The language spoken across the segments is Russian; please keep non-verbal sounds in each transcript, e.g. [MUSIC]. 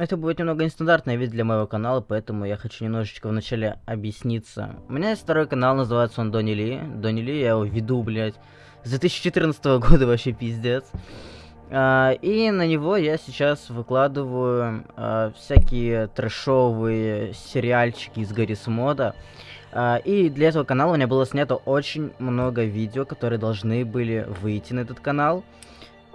Это будет немного нестандартный вид для моего канала, поэтому я хочу немножечко вначале объясниться. У меня есть второй канал, называется он Донни Ли. Донни Ли, я его веду, блядь, с 2014 [LAUGHS] года вообще пиздец. А, и на него я сейчас выкладываю а, всякие трэшовые сериальчики из Гаррис Мода. А, и для этого канала у меня было снято очень много видео, которые должны были выйти на этот канал.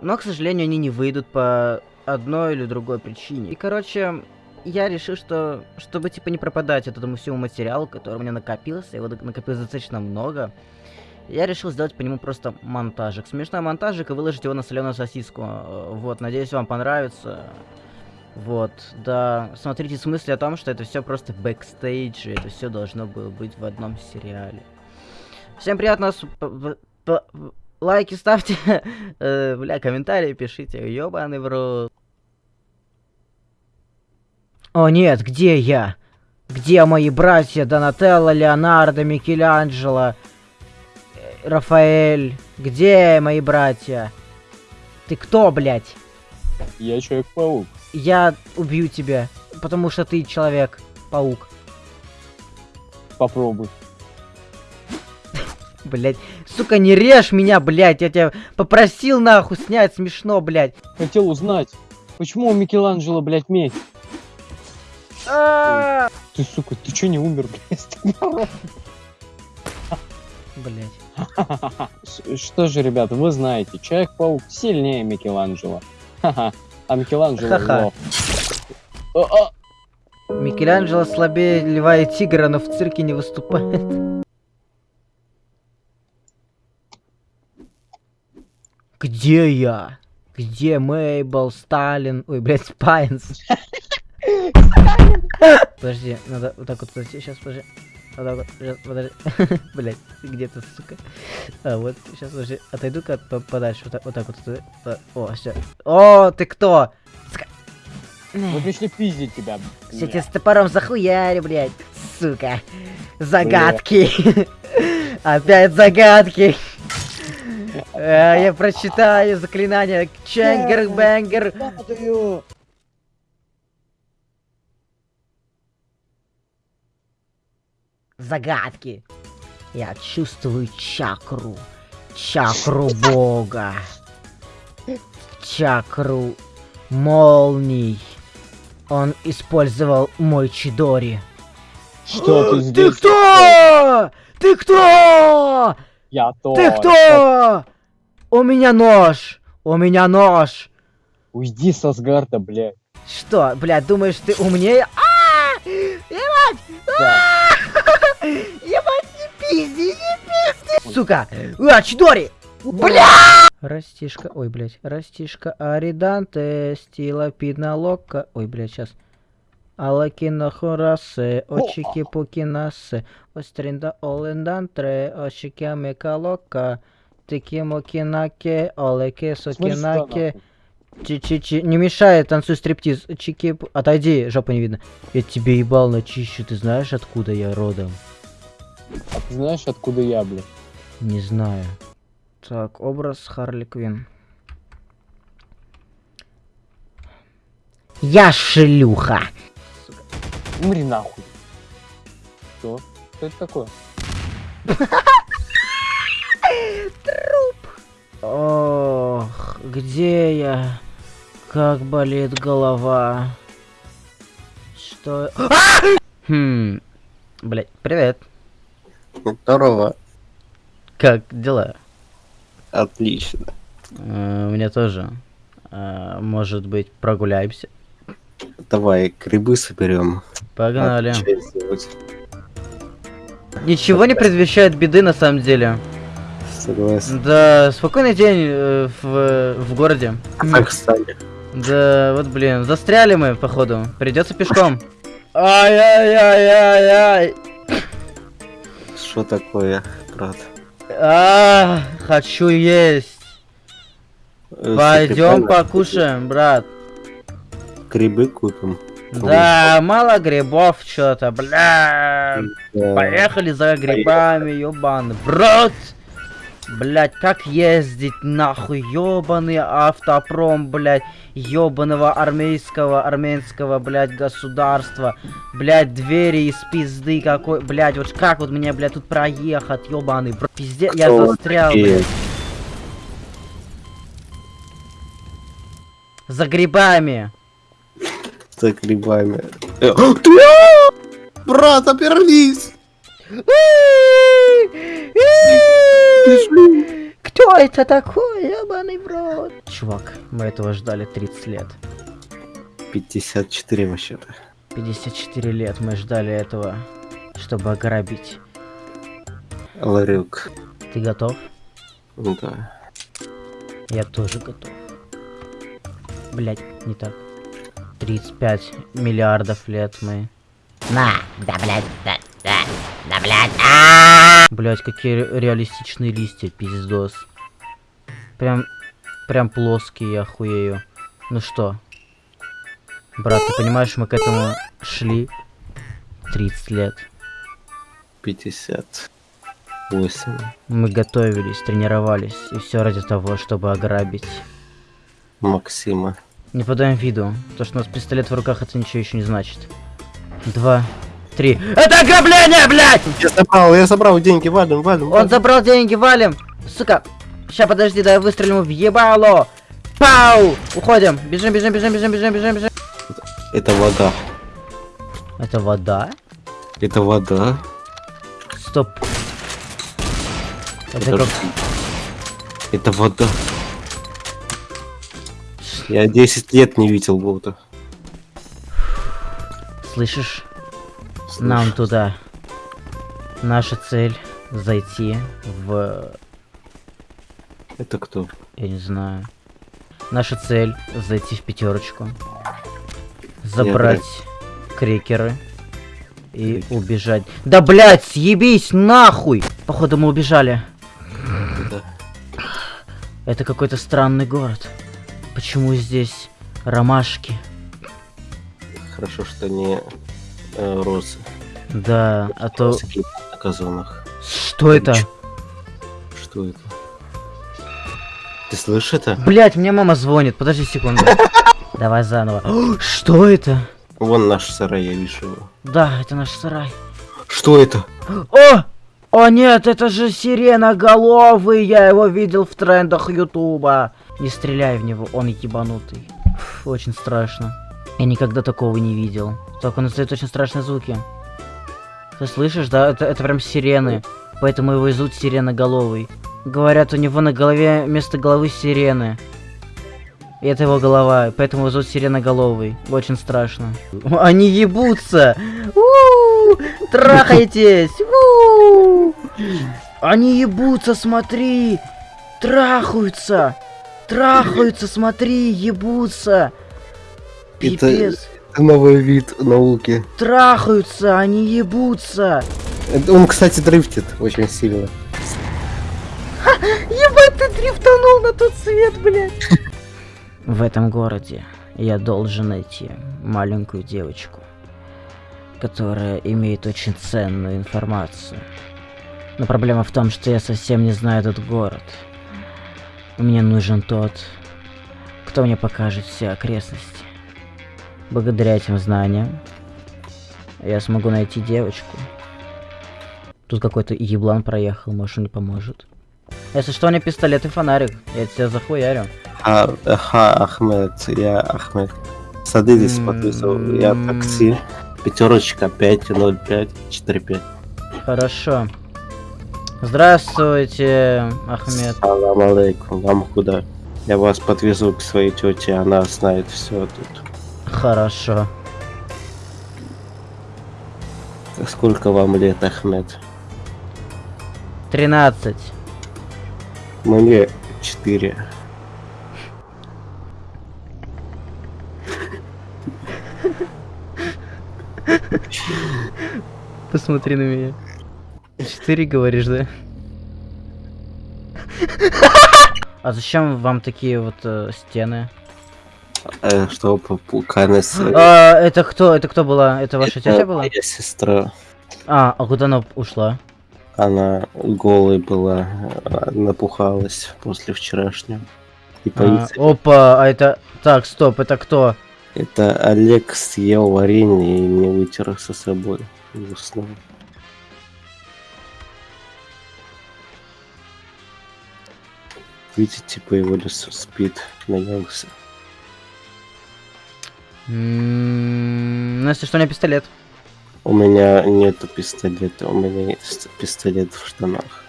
Но, к сожалению, они не выйдут по одной или другой причине. И, короче, я решил, что, чтобы, типа, не пропадать от этому всему материалу, который у меня накопился, его накопилось достаточно много, я решил сделать по нему просто монтажик. Смешной монтажик и выложить его на соленую сосиску. Вот, надеюсь, вам понравится. Вот, да, смотрите в смысле о том, что это все просто бэкстейдж, это все должно было быть в одном сериале. Всем приятного лайки ставьте, [LAUGHS] э, бля, комментарии пишите, ёбаный в рот. О нет, где я? Где мои братья Донателло, Леонардо, Микеланджело, э, Рафаэль? Где мои братья? Ты кто, блядь? Я Человек-паук. Я убью тебя, потому что ты Человек-паук. Попробуй. Блять, сука, не режь меня, блять, я тебя попросил нахуй снять, смешно, блять. Хотел узнать, почему у Микеланджело, блять, медь? А! Ты, сука, ты чё не умер, блядь? Блять. Что же, ребята, вы знаете, Человек-паук сильнее Микеланджело. Ха-ха. А Микеланджело Ха-ха. А, а. Микеланджело слабее льва и тигра, но в цирке не выступает. Где я? Где Мейбл, Сталин? Ой, блядь, Спайнс. Подожди, надо вот так вот подойти. Сейчас, подожди. Вот так вот, сейчас, подожди. [LAUGHS] Блять, где ты, сука? А, вот, сейчас, подожди. Отойду-ка по- подальше. Вот так вот. Так вот туда. О, все. О, ты кто? Мы пришли пиздить тебя. Все тебе с топором захуяри, блядь. Сука. Загадки. [LAUGHS] Опять загадки. Э, Я прочитаю заклинание. Ченгер бенгер Падаю. Загадки. Я чувствую чакру. Чакру бога. Чакру молний. Он использовал мой Чидори. Что ты Ты здесь? кто? Ты кто? Я то. Ты кто? У меня нож. У меня нож. Уйди с Асгарда, блядь. Что, блядь, думаешь, ты умнее? А! Ебать! Да. [LAUGHS] Ебать, не пизди, не пизди! Сука! А, Чидори! Бля! Растишка, ой, блядь, растишка Ариданте, стила пидна лока. Ой, блядь, сейчас. Алакино хорасе, очики пукинасе, остринда олендантре, очики амекалока, тикимо кинаке, олеке сокинаке. Чи-чи-чи, не мешай, танцуй стриптиз. Чики, отойди, жопа не видно. Я тебе ебал начищу, ты знаешь, откуда я родом? А ты знаешь, откуда я, блядь? Не знаю. Так, образ Харли Квин. Я шлюха. Умри нахуй. Что? Что это такое? Ох, где я? Как болит голова. Что? А! Хм. Блять, привет. Здорово. Как дела? Отлично. Э, У меня тоже. Э, Может быть, прогуляемся? Давай грибы соберем. Погнали. А. Ничего не предвещает беды на самом деле. Согласен. Да, спокойный день э, в, в городе. Казахстане. Да, вот блин, застряли мы, походу. Придется пешком. Ай-яй-яй-яй-яй. Что такое, брат? А, хочу есть. Э, Пойдем покушаем, брат. Грибы купим. Да, мало грибов что-то, бля. Да. Поехали за грибами, ёбаный. Брат! Блять, как ездить нахуй, ёбаный автопром, блять, ёбаного армейского, армянского, блять, государства, блять, двери из пизды какой, блять, вот как вот мне, блять, тут проехать, ёбаный, бро, пиздец, я Кто вы застрял, блядь. За грибами. За грибами. Э, ты- [GASPS] Брат, обернись! Кто это такой, ебаный в рот? Чувак, мы этого ждали 30 лет. 54 вообще-то. 54 лет мы ждали этого, чтобы ограбить. Ларек. Ты готов? Ну Да. Я тоже готов. Блять, не так. 35 миллиардов лет мы. На, да, блядь, да, да, да, блядь, а Блять, какие ре- реалистичные листья, пиздос. Прям, прям плоские, я охуею. Ну что? Брат, ты понимаешь, мы к этому шли 30 лет. 58. Мы готовились, тренировались, и все ради того, чтобы ограбить. Максима. Не подаем виду. То, что у нас пистолет в руках, это ничего еще не значит. Два, три. Это ограбление, блядь! Я забрал, я забрал деньги, валим, валим. Он валим. забрал деньги, валим! Сука! Ща, подожди, дай я выстрелю ему в ебало! Пау! Уходим! Бежим, бежим, бежим, бежим, бежим, бежим, бежим. Это вода. Это вода? Это вода. Стоп. Это как... Подожди. Это вода. Я 10 лет не видел воду. Слышишь? Нам Слышь, туда. Наша цель зайти в... Это кто? Я не знаю. Наша цель зайти в пятерочку. Забрать крекеры. И Крекеры. убежать. Да блять, съебись нахуй! Походу мы убежали. Да. Это какой-то странный город. Почему здесь ромашки? Хорошо, что не э, розы. Да, а то... На газонах. Что это? Что это? Ты слышишь это? Блять, мне мама звонит. Подожди секунду. [LAUGHS] Давай заново. О, Что это? Вон наш сарай, я вижу его. Да, это наш сарай. Что это? О! О нет, это же сиреноголовый, я его видел в трендах Ютуба. Не стреляй в него, он ебанутый. Фу, очень страшно. Я никогда такого не видел. Так, он издает очень страшные звуки. Ты слышишь, да? Это, это прям сирены. Поэтому его зовут сиреноголовый. Говорят, у него на голове вместо головы сирены. И это его голова, поэтому его зовут сиреноголовый. Очень страшно. Они ебутся! Трахайтесь! Они ебутся, смотри! Трахаются! Трахаются, смотри, ебутся! Это- Пипец! Это новый вид науки. Трахаются, они ебутся! Это Он, кстати, дрифтит очень сильно. Ебать, ты дрифтанул на тот свет, блядь! В этом городе я должен найти маленькую девочку, которая имеет очень ценную информацию. Но проблема в том, что я совсем не знаю этот город. Мне нужен тот, кто мне покажет все окрестности. Благодаря этим знаниям я смогу найти девочку. Тут какой-то еблан проехал, может он не поможет. Если что, у меня пистолет и фонарик. Я тебя захуярю. А, ха, Ахмед, я Ахмед. Садитесь, М, подписывал. Я такси. Пятерочка 505 45. Хорошо. Здравствуйте, Ахмед. Салам алейкум. Вам куда? Я вас подвезу к своей тете, она знает все тут. Хорошо. Сколько вам лет, Ахмед? 13. Мне 4. Посмотри на меня. Четыре говоришь, да? А зачем вам такие вот э, стены? Э, что попуканес? А, это кто? Это кто была? Это ваша тетя была? Моя сестра. А, а куда она ушла? Она голой была, а, напухалась после вчерашнего. И А, опа, а это... Так, стоп, это кто? Это Олег съел варенье и не вытер со собой. И Видите, по его лицу спит, наелся. М, Ну, если что, у меня пистолет. У меня нету пистолета, у меня есть пистолет в штанах.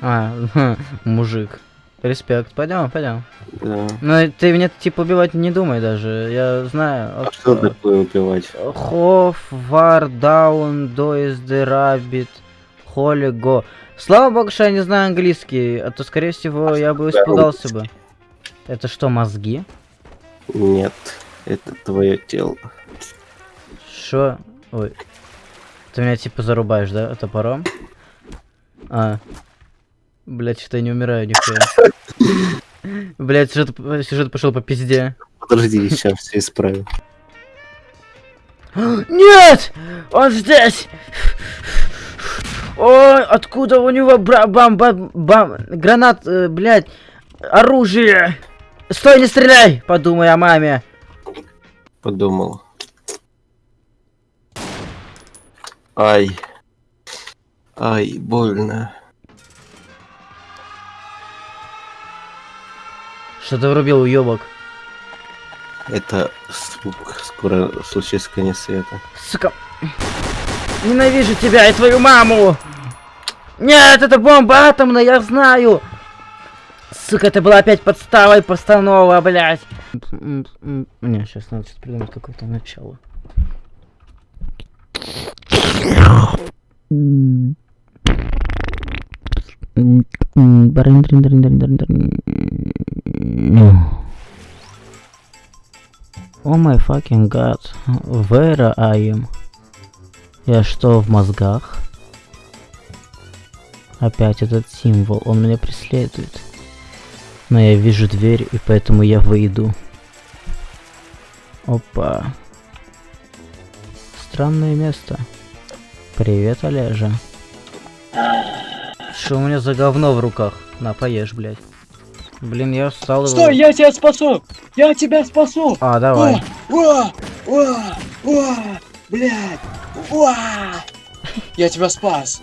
А, [LAUGHS] мужик. Респект. Пойдем, пойдем. Да. Ну, ты меня, типа, убивать не думай даже. Я знаю. А что такое убивать? Хоф, Вар, Даун, Доис, Де Холли, Го. Слава богу, что я не знаю английский, а то, скорее всего, я бы испугался бы. Это что, мозги? Нет, это твое тело. Что? Ой. Ты меня, типа, зарубаешь, да, топором? А. Блять, что я не умираю, нихуя. [LAUGHS] Блять, сюжет, сюжет пошел по пизде. Подожди, сейчас все исправим. [GASPS] Нет! Он здесь! Ой, откуда у него бра бам бам бам гранат, э, блядь, оружие! Стой, не стреляй! Подумай о маме. Подумал. Ай. Ай, больно. Что ты врубил, уебок? Это звук. Скоро случится конец света. Сука. Ненавижу тебя и твою маму! Нет, это бомба атомная, я знаю! Сука, это была опять подстава и постанова, блядь. М, м, Не, сейчас надо что-то придумать какое-то начало. О май fucking god, where I am? Я что, в мозгах? Опять этот символ, он меня преследует. Но я вижу дверь, и поэтому я выйду. Опа. Странное место. Привет, Олежа. Что у меня за говно в руках? На, поешь, блядь. Блин, я встал его... Стой, я тебя спасу! Я тебя спасу! А, давай. О, о, о, блядь! О! Я тебя спас!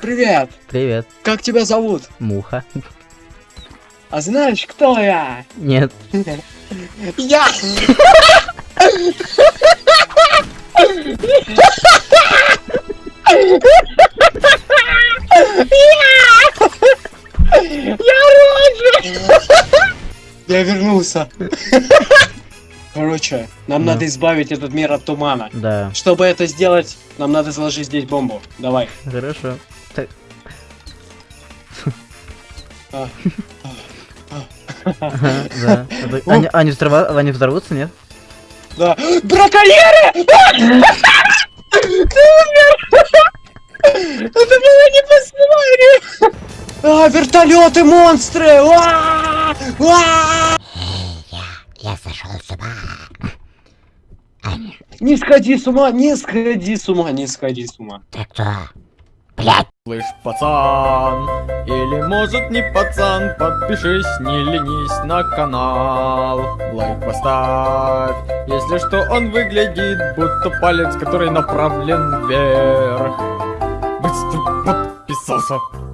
Привет! Привет, Как тебя зовут? муха. А знаешь, кто я? Нет. Я! Я вернулся. Короче, нам Ну. надо избавить этот мир от тумана. Да, Чтобы это сделать, нам надо заложить здесь бомбу. Давай. хорошо. Так. А. Ага, Да. Они, они взорва- они взорвутся, нет? Да. Браконьеры! Ты умер! Это было не по сценарию! А, вертолеты, монстры! Я сошел с ума. Не сходи с ума, не сходи с ума, не сходи с ума. Ты кто? Блять. Слышь, пацан, или может не пацан, подпишись, не ленись на канал. Лайк поставь, если что он выглядит, будто палец, который направлен вверх. Быстро подписался.